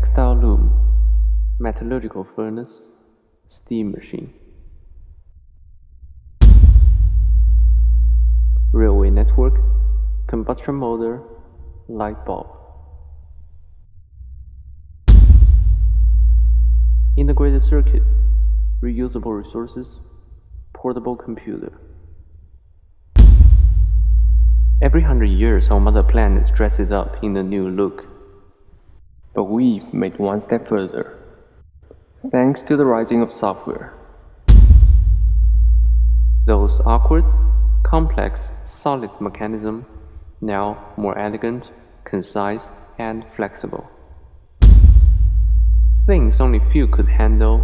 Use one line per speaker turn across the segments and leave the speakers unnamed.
Textile loom, metallurgical furnace, steam machine. Railway network, combustion motor, light bulb. Integrated circuit, reusable resources, portable computer. Every hundred years our mother planet dresses up in a new look. But we've made one step further. Thanks to the rising of software. Those awkward, complex, solid mechanism, now more elegant, concise, and flexible. Things only few could handle,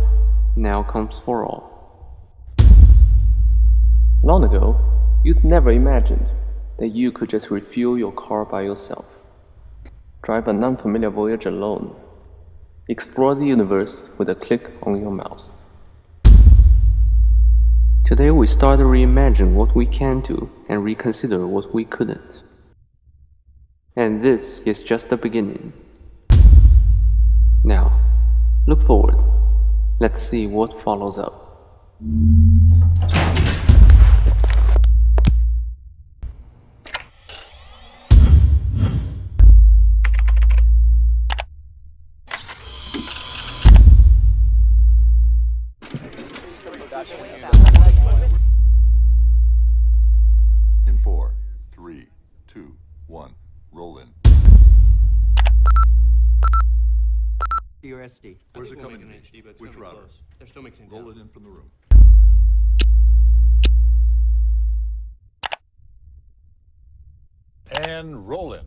now comes for all. Long ago, you'd never imagined that you could just refuel your car by yourself, drive an unfamiliar voyage alone, explore the universe with a click on your mouse. Today we start to reimagine what we can do and reconsider what we couldn't. And this is just the beginning. Now, look forward. Let's see what follows up.
One, roll in.
Your SD.
Where's it
we'll
coming
make an
in?
HD, but
Which
gonna be
router?
close. They're still mixing
Roll
down.
it in from the room. And roll in.